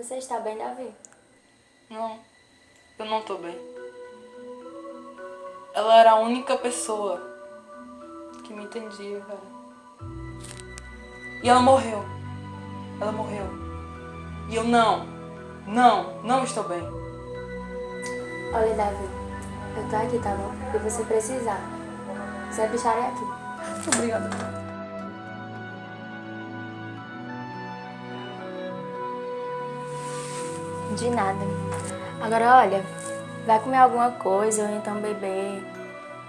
Você está bem, Davi? Não, eu não tô bem. Ela era a única pessoa que me entendia, cara. E ela morreu. Ela morreu. E eu não, não, não estou bem. Olha, Davi, eu tô aqui, tá bom? Se você precisar. Sempre estarei aqui. Obrigada. De nada. Agora, olha, vai comer alguma coisa ou então beber,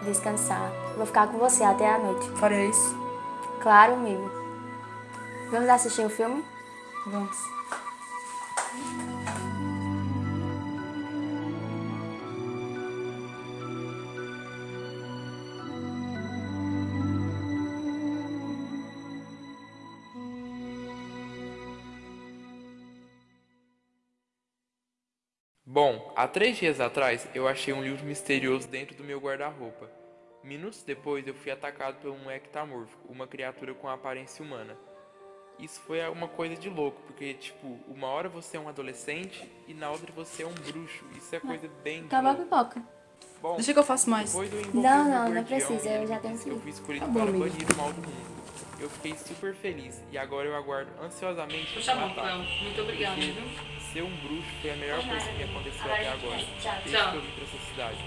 descansar. Vou ficar com você até a noite. Faria isso? Claro, amigo. Vamos assistir o um filme? Vamos. Bom, há três dias atrás eu achei um livro misterioso dentro do meu guarda-roupa. Minutos depois eu fui atacado por um ectamorfo, uma criatura com aparência humana. Isso foi uma coisa de louco, porque, tipo, uma hora você é um adolescente e na outra você é um bruxo. Isso é coisa bem. Acabou a pipoca. Bom, Deixa que eu faço mais. Não, não, não precisa, eu já tenho que Eu fui escolhido Tá bom, para banir o mal do mundo. Eu fiquei super feliz e agora eu aguardo ansiosamente Puxa a mão, matar. Cleo. Muito obrigada? Ser um bruxo foi a melhor coisa que me aconteceu até agora. Desde Tchau. que eu vim pra essa cidade.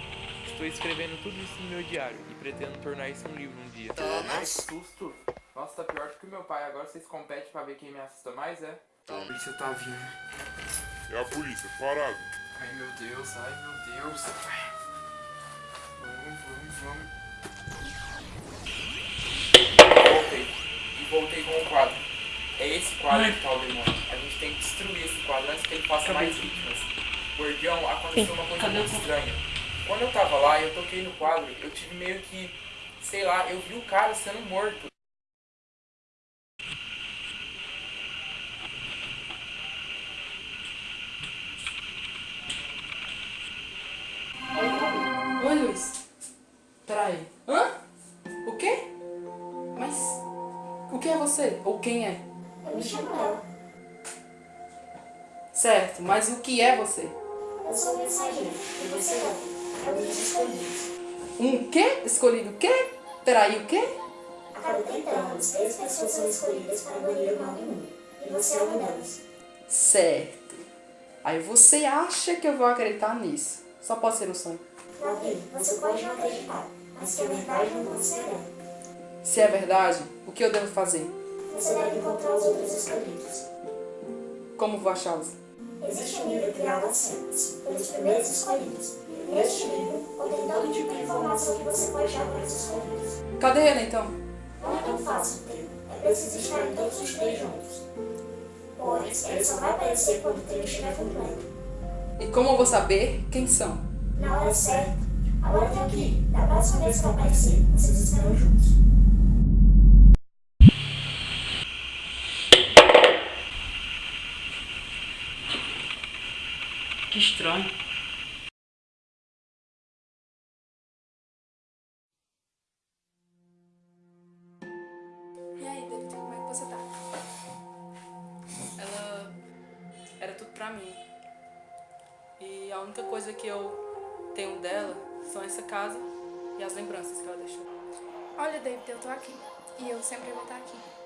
Estou escrevendo tudo isso no meu diário e pretendo tornar isso um livro um dia. Que susto! Nossa, tá pior do que o meu pai. Agora vocês competem pra ver quem me assusta mais, é? A polícia tá vindo. É a polícia, parado. Ai meu Deus, ai meu Deus. Vamos, vamos, vamos. Voltei com o quadro. É esse quadro que tá o demônio. A gente tem que destruir esse quadro antes que ele faça Cadê? mais vítimas. Gordião, aconteceu uma coisa Cadê muito o- estranha. Quando eu tava lá e eu toquei no quadro, eu tive meio que, sei lá, eu vi o cara sendo morto. Oi, Luiz. Peraí. Hã? Você? Ou quem é? Eu me chamo. Certo, mas o que é você? Eu sou mensageiro. E você não. É um dos escolhidos. Um quê? Escolhido o quê? Peraí, o quê? A cada 30 anos, três pessoas são escolhidas para banir o mal do mundo. E você é uma delas. Certo. Aí você acha que eu vou acreditar nisso? Só pode ser um sonho. Davi, você pode não acreditar, mas que a verdade não considerada. Se é verdade, o que eu devo fazer? Você deve encontrar os outros escolhidos. Como vou achá-los? Existe um livro criado há séculos, pelos primeiros escolhidos. Neste livro contém todo tipo de informação que você pode dar para os escolhidos. Cadê ele então? Não é tão fácil, trio. É preciso estar em todos os três juntos. Pois ele só vai aparecer quando o trio estiver completo. E como eu vou saber quem são? Na hora certa. Agora tem aqui. Da próxima vez que aparecer, vocês estarão juntos. Que estranho. E aí, David, como é que você tá? Ela era tudo pra mim. E a única coisa que eu tenho dela são essa casa e as lembranças que ela deixou. Olha, David, eu tô aqui. E eu sempre vou estar aqui.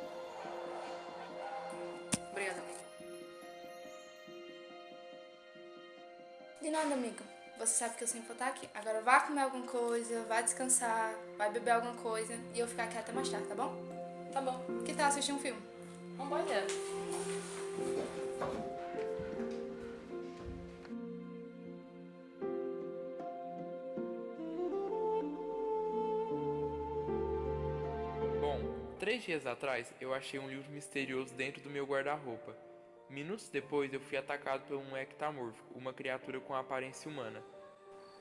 De nada, amigo. Você sabe que eu sempre vou estar aqui. Agora vá comer alguma coisa, vá descansar, vai beber alguma coisa e eu ficar aqui até mais tarde, tá bom? Tá bom. Que tal assistir um filme? Boa ideia. Bom, três dias atrás eu achei um livro misterioso dentro do meu guarda-roupa. Minutos depois eu fui atacado por um ectamorfo, uma criatura com aparência humana.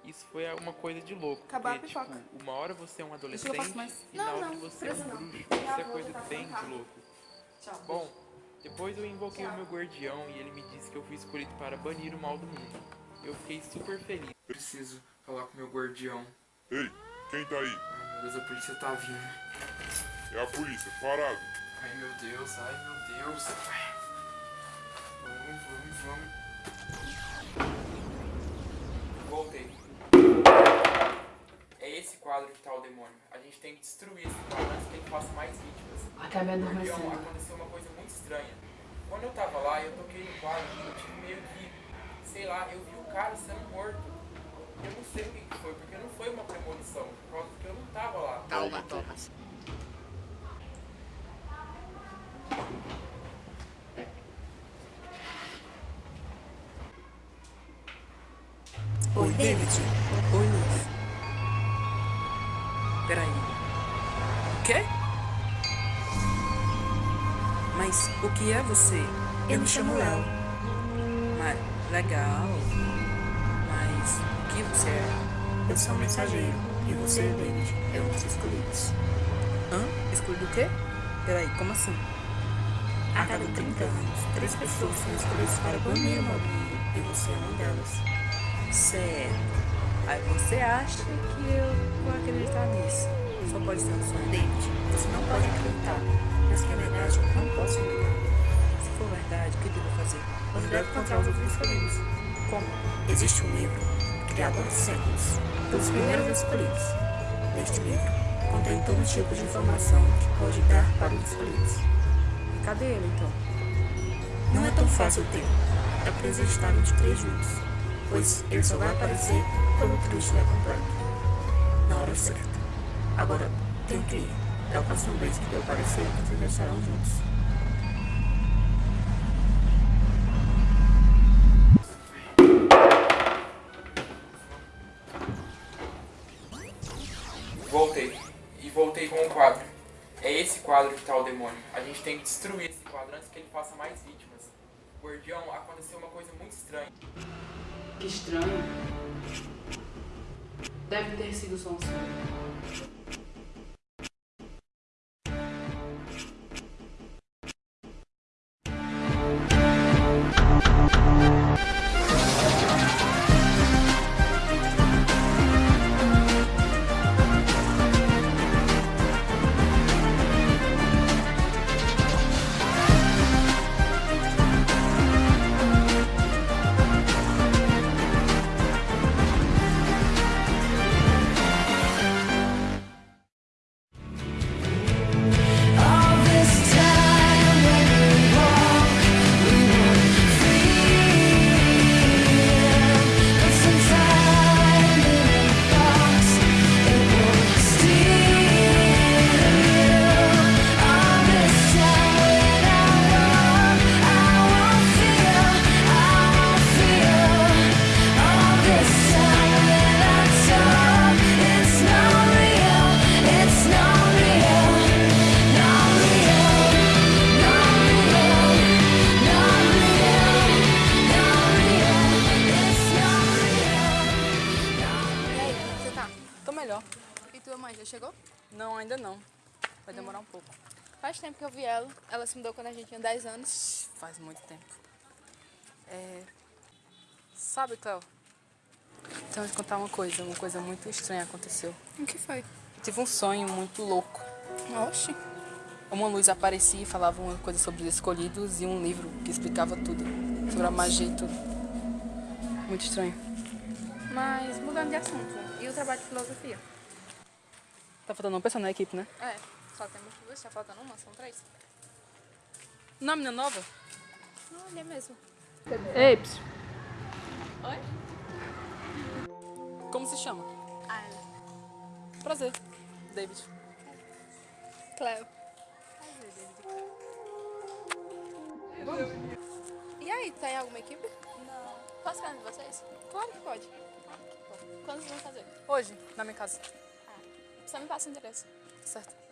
Isso foi uma coisa de louco, Acabou a porque, pipoca. tipo, uma hora você é um adolescente e na Não, outra não, você é um não. bruxo. Isso é coisa tá bem de louco. Tchau. Bom, depois eu invoquei o meu guardião e ele me disse que eu fui escolhido para banir o mal do mundo. Eu fiquei super feliz. Preciso falar com meu guardião. Ei, quem tá aí? Ai meu Deus, a polícia tá vindo. É a polícia, parado. Ai meu Deus, ai meu Deus. Vamos, Vamos. Voltei. É esse quadro que tá o demônio. A gente tem que destruir esse quadro antes que ele faça mais vítimas. Acabei Então, adormecendo. aconteceu uma coisa muito estranha. Quando eu tava lá, eu toquei no quadro, eu tive meio que, sei lá, eu vi o cara sendo morto. Eu não sei o que que foi, porque não foi uma premonição, por causa que eu não tava lá. Calma, Thomas. Oi, David. Oi, Luz. Peraí. O quê? Mas o que é você? Eu me chamo Léo. Mas, legal. Mas o que você é? Eu sou um mensageiro. E você, David, é um dos escolhidos. Hã? Escolhido o quê? Peraí, como assim? A cada 30 anos, três pessoas são escolhidas para banir o Mobile. E você é uma delas. Certo. Aí você acha que eu vou acreditar nisso? Só pode ser um. David, você não pode acreditar. Mas que é verdade, eu não posso negar. Se for verdade, o que devo fazer? Você deve encontrar os outros escolhidos. Como? Existe um livro, criado há séculos, pelos primeiros escolhidos. Neste livro, contém todo tipo de informação que pode dar para os escolhidos. Cadê ele então? Não é tão fácil ter. É preciso estar os três juntos, pois ele só vai aparecer quando o trio estiver completo. Na hora certa. Agora, tem que ir. Da próxima vez que ele aparecer, vocês estarão juntos. Voltei. E voltei com o quadro. É esse quadro que tá o demônio. A gente tem que destruir esse quadro antes que ele faça mais vítimas. Guardião, aconteceu uma coisa muito estranha. Que estranho. Deve ter sido só um sonho. Ela. Se mudou quando a gente tinha 10 anos. Faz muito tempo. É... Sabe, Cléo? Então, eu te contar uma coisa. Uma coisa muito estranha aconteceu. O que foi? Eu tive um sonho muito louco. Oxi. Uma luz aparecia e falava uma coisa sobre os escolhidos e um livro que explicava tudo. Sobre a magia e tudo. Muito estranho. Mas mudando de assunto. E o trabalho de filosofia? Tá faltando uma pessoa na equipe, né? É, só temos duas, tá faltando uma, são três. Não, menina nova? Olha mesmo. Ei, ps. Oi? Como se chama? Ayla. Prazer. David. Cleo. E aí, tá em alguma equipe? Não. Posso ficar com vocês? Claro que pode. Quando vocês vão fazer? Hoje, na minha casa. Só me passa o endereço. Certo.